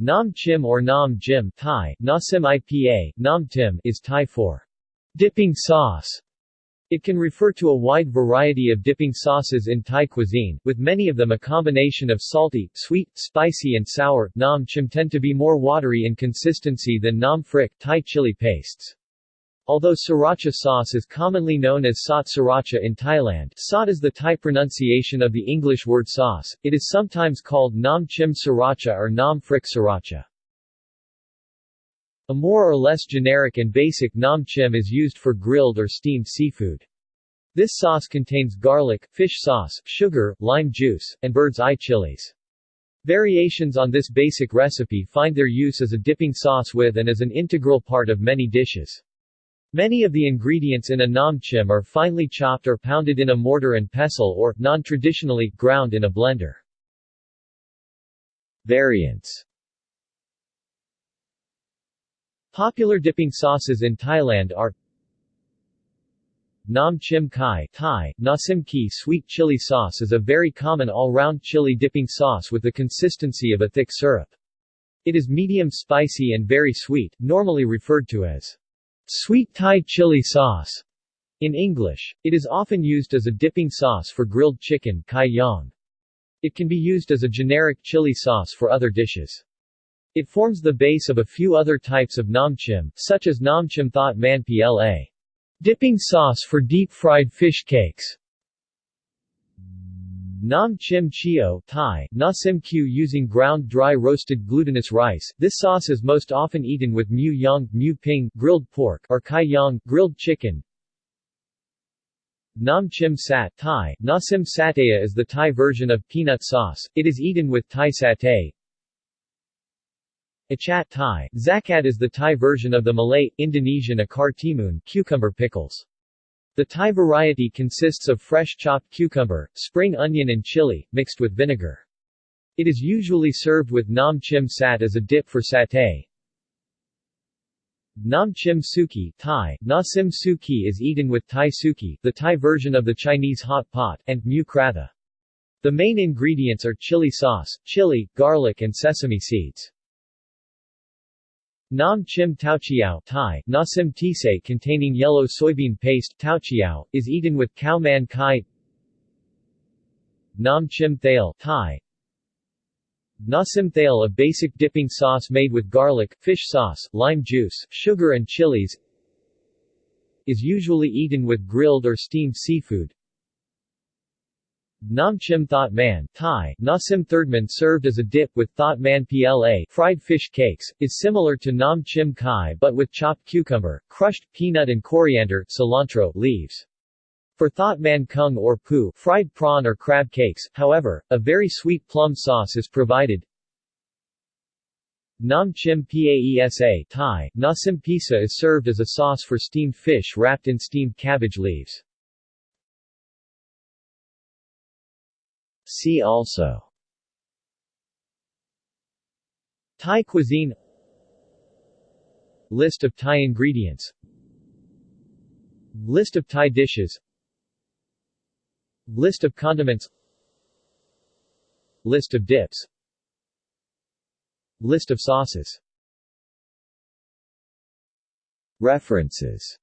Nam Chim or Nam Jim Thai, Nasim IPA, Nam Tim is Thai for dipping sauce. It can refer to a wide variety of dipping sauces in Thai cuisine, with many of them a combination of salty, sweet, spicy and sour. Nam Chim tend to be more watery in consistency than Nam phrik Thai chili pastes. Although sriracha sauce is commonly known as sot sriracha in Thailand sot is the Thai pronunciation of the English word sauce, it is sometimes called nam chim sriracha or nam phrik sriracha. A more or less generic and basic nam chim is used for grilled or steamed seafood. This sauce contains garlic, fish sauce, sugar, lime juice, and bird's eye chilies. Variations on this basic recipe find their use as a dipping sauce with and as an integral part of many dishes. Many of the ingredients in a nam namchim are finely chopped or pounded in a mortar and pestle or, non-traditionally, ground in a blender. Variants Popular dipping sauces in Thailand are Nam Chim Kai Thai, Nasim Ki sweet chili sauce is a very common all-round chili dipping sauce with the consistency of a thick syrup. It is medium spicy and very sweet, normally referred to as Sweet Thai chili sauce. In English, it is often used as a dipping sauce for grilled chicken kai yang. It can be used as a generic chili sauce for other dishes. It forms the base of a few other types of nam namchim, such as nam namchim thot man pla. Dipping sauce for deep-fried fish cakes. Nam Chim Chio Thai, Nasim Q using ground dry roasted glutinous rice. This sauce is most often eaten with mu yang, mu ping, grilled pork, or kai yang, grilled chicken. Nam Chim Sat Thai, Nasim Sataya is the Thai version of peanut sauce. It is eaten with Thai satay. Achat Thai, Zakat is the Thai version of the Malay, Indonesian acar timun cucumber pickles. The Thai variety consists of fresh chopped cucumber, spring onion and chili, mixed with vinegar. It is usually served with nam chim sat as a dip for satay. Nam chim suki Thai, nasim suki is eaten with Thai suki, the Thai version of the Chinese hot pot, and mu kratha. The main ingredients are chili sauce, chili, garlic and sesame seeds. Nam chim taochiao Thai, nasim tise containing yellow soybean paste taochiao, is eaten with khao man kai Nam chim thale Thai, Nasim thale a basic dipping sauce made with garlic, fish sauce, lime juice, sugar and chilies is usually eaten with grilled or steamed seafood. Nam Chim Thot Man Thai, Nasim Thirdman served as a dip with Thot Man PLA fried fish cakes, is similar to Nam Chim Kai but with chopped cucumber, crushed peanut and coriander cilantro leaves. For Thot Man Kung or Pu fried prawn or crab cakes, however, a very sweet plum sauce is provided. Nam Chim Paesa Thai, Nasim Pisa is served as a sauce for steamed fish wrapped in steamed cabbage leaves. See also. Thai cuisine. List of Thai ingredients. List of Thai dishes. List of condiments. List of dips. List of sauces. References